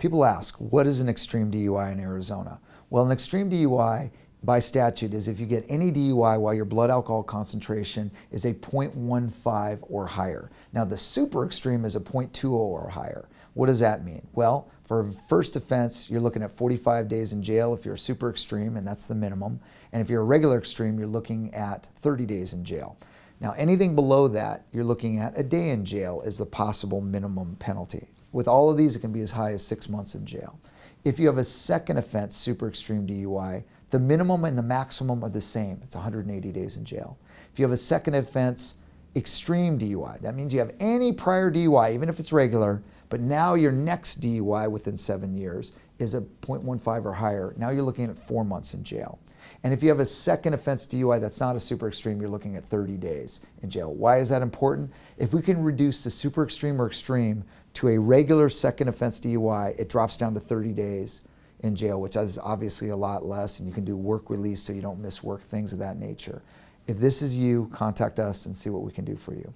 People ask, what is an extreme DUI in Arizona? Well, an extreme DUI by statute is if you get any DUI while your blood alcohol concentration is a 0.15 or higher. Now the super extreme is a 0.20 or higher. What does that mean? Well, for a first offense, you're looking at 45 days in jail if you're a super extreme, and that's the minimum. And if you're a regular extreme, you're looking at 30 days in jail. Now anything below that, you're looking at a day in jail is the possible minimum penalty. With all of these, it can be as high as six months in jail. If you have a second offense, super extreme DUI, the minimum and the maximum are the same. It's 180 days in jail. If you have a second offense, extreme DUI, that means you have any prior DUI, even if it's regular, but now your next DUI within seven years is a 0.15 or higher. Now you're looking at four months in jail. And if you have a second offense DUI that's not a super extreme, you're looking at 30 days in jail. Why is that important? If we can reduce the super extreme or extreme to a regular second offense DUI, it drops down to 30 days in jail, which is obviously a lot less, and you can do work release so you don't miss work, things of that nature. If this is you, contact us and see what we can do for you.